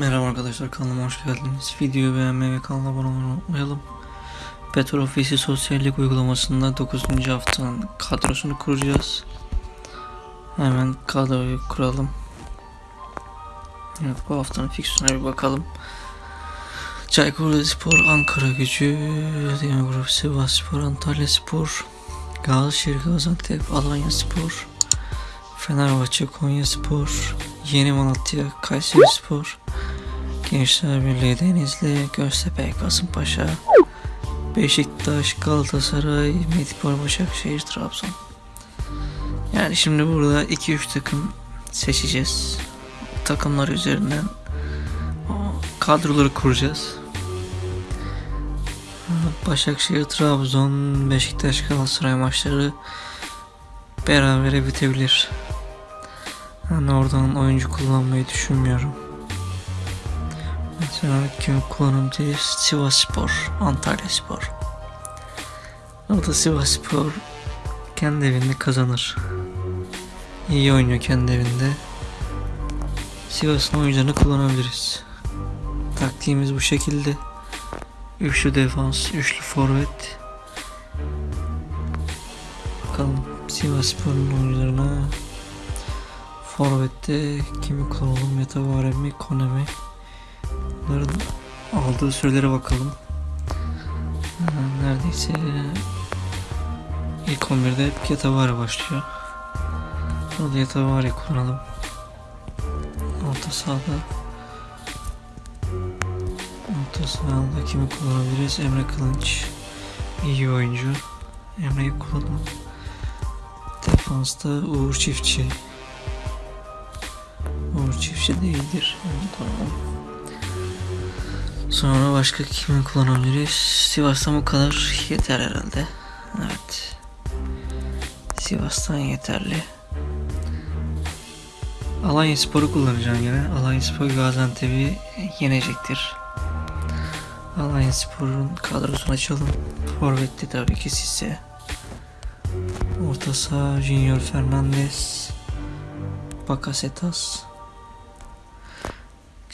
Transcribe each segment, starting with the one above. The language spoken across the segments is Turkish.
Merhaba arkadaşlar kanalıma hoş geldiniz. Videoyu beğenmeyi ve kanala abone olmayı unutmayalım. Petrol Ofisi sosyallik uygulamasında 9. haftanın kadrosunu kuracağız. Hemen kadroyu kuralım. Evet bu haftanın fiksiyona bir bakalım. Çaykur Rizespor, Ankara Gücü, Demir Sivas Spor, Antalya Spor, Gazişehir Gaziantep, Alanya Spor, Fenerbahçe, Konya Spor, Yeni Malatya, Kayseri Spor, Gençler Birliği Denizli, Göztepe, Kasımpaşa, Beşiktaş, Galatasaray, Medipol, Başakşehir, Trabzon. Yani şimdi burada 2-3 takım seçeceğiz. Takımlar üzerinden kadroları kuracağız. Başakşehir, Trabzon, Beşiktaş, Galatasaray maçları berabere bitebilir. Yani oradan oyuncu kullanmayı düşünmüyorum. Kim kullanabiliriz? Sivas Spor, Antalya Spor. Orada Sivas Spor kendi evinde kazanır. İyi oynuyor kendi evinde. Sivas'ın oyuncularını kullanabiliriz. Taktiğimiz bu şekilde. Üçlü defans, üçlü forvet. Bakalım Sivas Spor'un oyuncularına Forvet'te kimi kullanalım? Metavare mi? Bunların aldığı sürelere bakalım. Ha, Neredeyse ilk 11'de hep Yatavare başlıyor. Orada Yatavare kullanalım. Orta sahada Orta sahada kimi kullanabiliriz? Emre Kılınç iyi oyuncu. Emre'yi kullanalım. Defansta Uğur Çiftçi. Uğur Çiftçi değildir. Onu kullanalım. Sonra başka kimi kullanabiliriz? Sivas'tan bu kadar yeter herhalde. Evet. Sivas'tan yeterli. Alanya Spor'u kullanacağım yine. Alanya Spor Gaziantep'i yenecektir. Alanya Spor'un kadrosunu açalım. Forvet'te tabii ki Sisse. Orta saha Junior Fernandez. Bakasetas.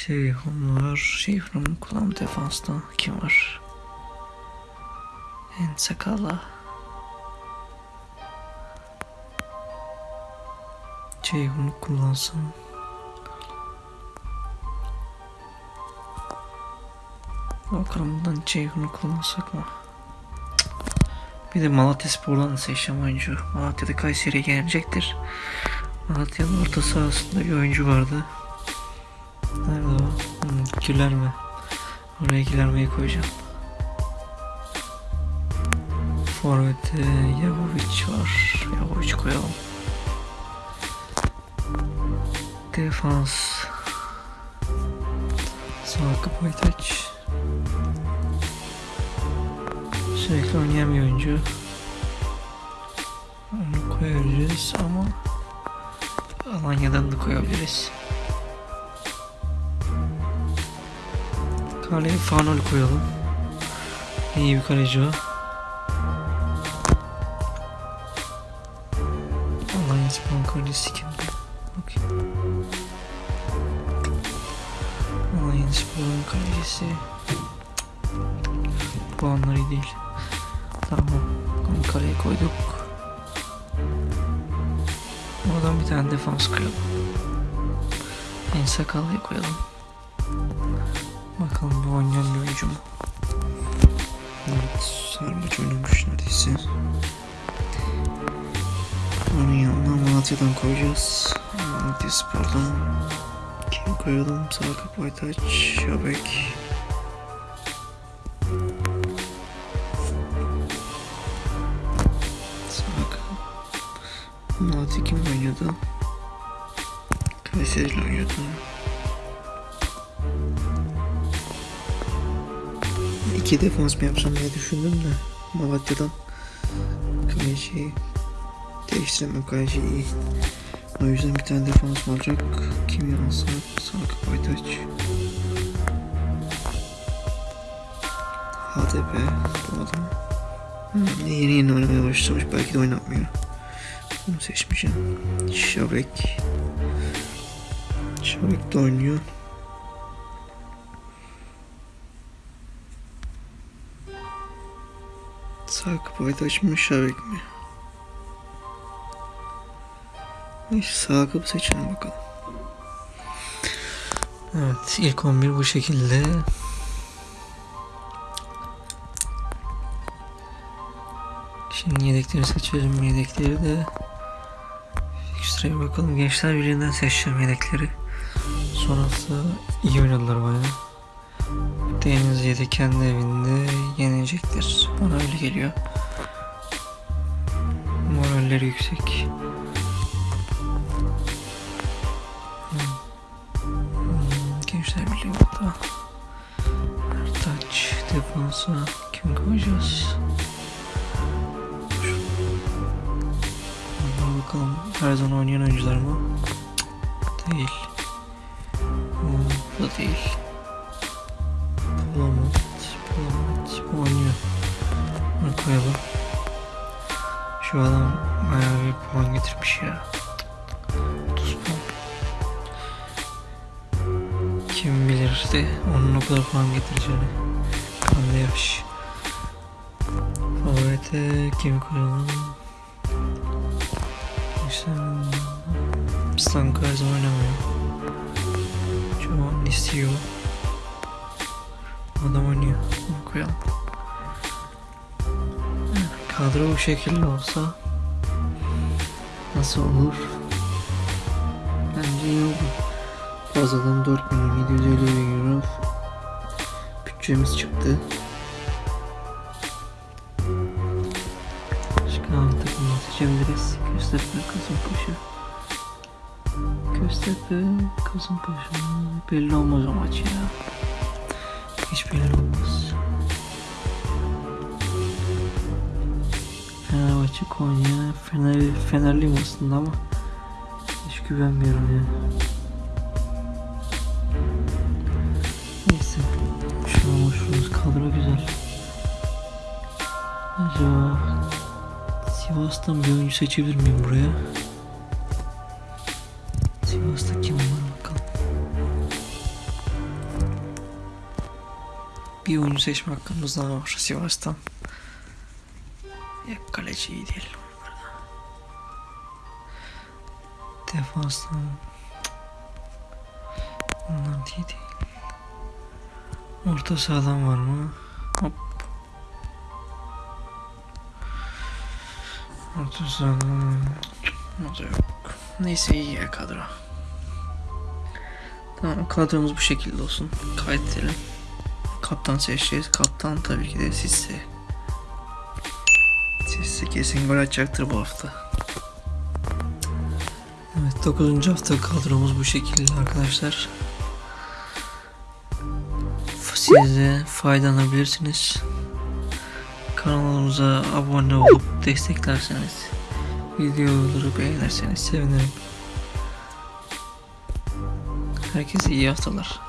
Ceyhun var. Ceyhun'un kulağım defansta. Kim var? En sakala. Ceyhun'u kullansam. Bakalım buradan Ceyhun'u kullansak mı? Bir de Malatya Spor'dan da seçeceğim oyuncu. Malatya'da Kayseri'ye gelecektir. Malatya'nın orta sahasında bir oyuncu vardı. Hmm, Gülerme. Oraya Gülerme'yi koyacağım. Forvet'te Yavovic var. Yavovic koyalım. Defans. Sağ kapı taç. Sürekli oynayan bir oyuncu. Onu koyabiliriz ama Alanya'dan da koyabiliriz. Kaleye Fanol koyalım. İyi bir kaleci o. Alanya Spor kalecisi kimdi? Bakayım. Alanya Spor'un kalecisi. Puanları değil. Tamam. Onu kaleye koyduk. Oradan bir tane defans koyalım. En sakallıya koyalım. Bakalım bu oynayan bir oyuncu mu? Evet, her maç oynamış neredeyse. Onun yanına Malatya'dan koyacağız. Malatya Spor'dan. Kim koyalım? Sağ kapı Aytaç, Şabek. İki defans mı yapsam diye düşündüm de Malatya'dan kaleciyi değiştiremem kaleci iyi. O yüzden bir tane defans olacak. Kim alsak? Sağ Aytaç. HDP bu adam. Hmm, yeni yeni oynamaya başlamış. Belki de oynatmıyor. Bunu seçmeyeceğim. Şabek. Şabek de oynuyor. Da açmış aşağı bekliyor. Neyse sağ kapı seçelim bakalım. Evet ilk 11 bu şekilde. Şimdi yedekleri seçelim. Yedekleri de Ekstra'ya bakalım. Gençler Birliği'nden seçeceğim yedekleri. Sonrası iyi oynadılar bayağı. Deniz yedi kendi evinde yenilecektir. Bana öyle geliyor. Moralleri yüksek. Hmm. Hmm, Gençler Birliği burada. Ertaç defansa kim koyacağız? Şuna bakalım her zaman oynayan oyuncular mı? Değil. Hmm, Bu da değil. Bunu koyalım. Şu adam bayağı bir puan getirmiş ya. 30 puan. Kim bilirdi onun o kadar puan getireceğini. Kande yaş. Favorite kimi koyalım? İşte Stanko her zaman oynamıyor. An istiyor. Adam oynuyor. Koyalım. Kadro bu şekilde olsa nasıl olur? Bence iyi olur. Fazladan 4 milyon 750 bin euro bütçemiz çıktı. Başka hangi takımı seçebiliriz? Göztepe, Kasımpaşa. Göztepe, Kasımpaşa. Belli olmaz o maç ya. Hiç belli olmaz. Fenerbahçe, Konya, Fener, Fenerliyim aslında ama hiç güvenmiyorum ya. Neyse. Şu an hoşumuz kadro güzel. Acaba Sivas'tan bir oyuncu seçebilir miyim buraya? Sivas'ta kim var bakalım. Bir oyuncu seçme hakkımız daha var Sivas'tan. Ya kaleci iyi değil. Defanstan. Onlar iyi değil. Orta sahadan var mı? Hop. Orta sahadan. Yok. Neyse iyi ya kadro. Tamam kadromuz bu şekilde olsun. Kaydedelim. Kaptan seçeceğiz. Kaptan tabii ki de Sisse. Sisse kesin gol atacaktır bu hafta. Evet 9. hafta kadromuz bu şekilde arkadaşlar. Siz de faydalanabilirsiniz. Kanalımıza abone olup desteklerseniz, videoları beğenirseniz sevinirim. Herkese iyi haftalar.